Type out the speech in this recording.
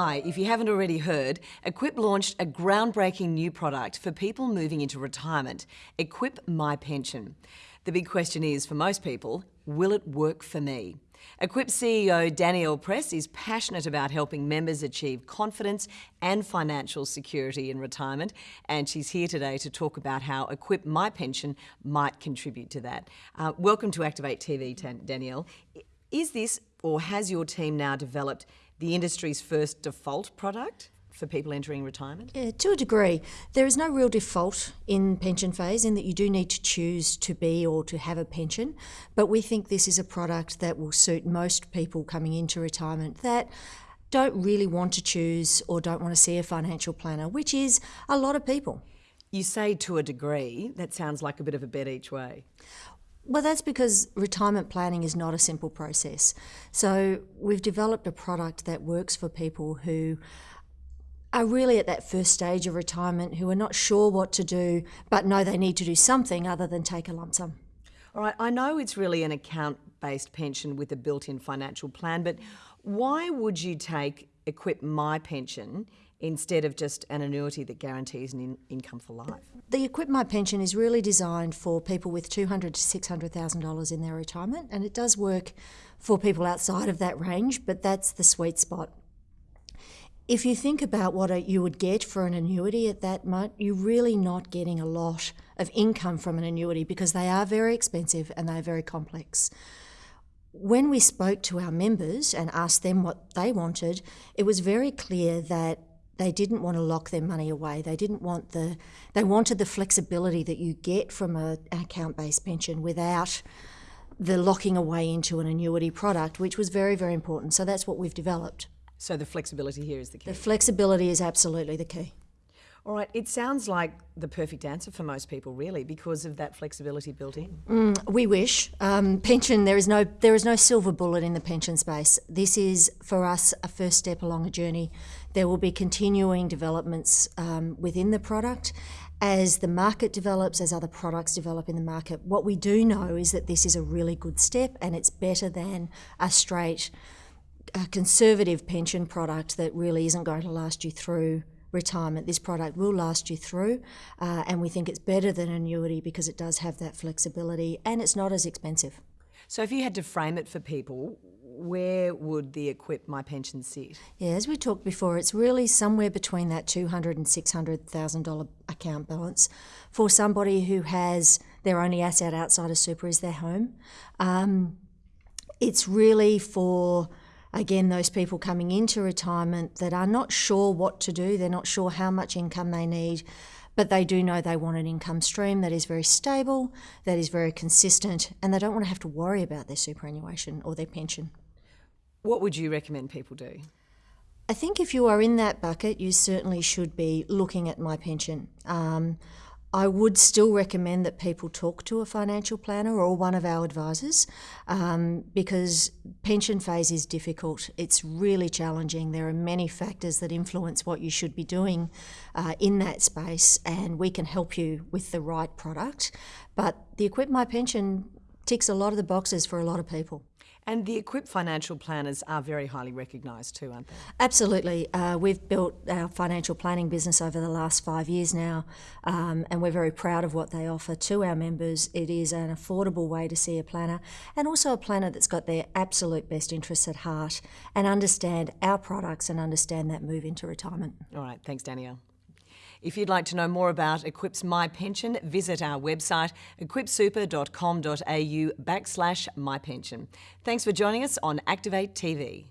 Hi, if you haven't already heard, Equip launched a groundbreaking new product for people moving into retirement, Equip My Pension. The big question is, for most people, will it work for me? Equip CEO Danielle Press is passionate about helping members achieve confidence and financial security in retirement, and she's here today to talk about how Equip My Pension might contribute to that. Uh, welcome to Activate TV, Danielle. Is this, or has your team now developed the industry's first default product for people entering retirement? Yeah, to a degree. There is no real default in pension phase in that you do need to choose to be or to have a pension, but we think this is a product that will suit most people coming into retirement that don't really want to choose or don't want to see a financial planner, which is a lot of people. You say to a degree, that sounds like a bit of a bet each way. Well, that's because retirement planning is not a simple process. So, we've developed a product that works for people who are really at that first stage of retirement, who are not sure what to do, but know they need to do something other than take a lump sum. All right, I know it's really an account based pension with a built in financial plan, but why would you take Equip My Pension instead of just an annuity that guarantees an in income for life? The Equip My Pension is really designed for people with $200 to $600,000 in their retirement, and it does work for people outside of that range, but that's the sweet spot. If you think about what you would get for an annuity at that much, you're really not getting a lot of income from an annuity because they are very expensive and they're very complex when we spoke to our members and asked them what they wanted, it was very clear that they didn't want to lock their money away. They didn't want the, they wanted the flexibility that you get from a, an account based pension without the locking away into an annuity product, which was very, very important. So that's what we've developed. So the flexibility here is the key. The flexibility is absolutely the key. All right, it sounds like the perfect answer for most people, really, because of that flexibility built in. Mm, we wish um, pension. There is no there is no silver bullet in the pension space. This is for us a first step along a journey. There will be continuing developments um, within the product as the market develops, as other products develop in the market. What we do know is that this is a really good step, and it's better than a straight, a conservative pension product that really isn't going to last you through retirement. This product will last you through, uh, and we think it's better than annuity because it does have that flexibility and it's not as expensive. So, if you had to frame it for people, where would the Equip My Pension sit? Yeah, as we talked before, it's really somewhere between that two hundred and six hundred thousand dollar account balance for somebody who has their only asset outside of super is their home. Um, it's really for again, those people coming into retirement that are not sure what to do, they're not sure how much income they need, but they do know they want an income stream that is very stable, that is very consistent, and they don't want to have to worry about their superannuation or their pension. What would you recommend people do? I think if you are in that bucket, you certainly should be looking at my pension. Um, I would still recommend that people talk to a financial planner or one of our advisors um, because pension phase is difficult. It's really challenging. There are many factors that influence what you should be doing uh, in that space, and we can help you with the right product. But the Equip My Pension ticks a lot of the boxes for a lot of people. And the Equip financial planners are very highly recognised too, aren't they? Absolutely. Uh, we've built our financial planning business over the last five years now, um, and we're very proud of what they offer to our members. It is an affordable way to see a planner, and also a planner that's got their absolute best interests at heart and understand our products and understand that move into retirement. All right. Thanks, Danielle. If you'd like to know more about Equip's My Pension, visit our website equipsuper.com.au backslash mypension. Thanks for joining us on Activate TV.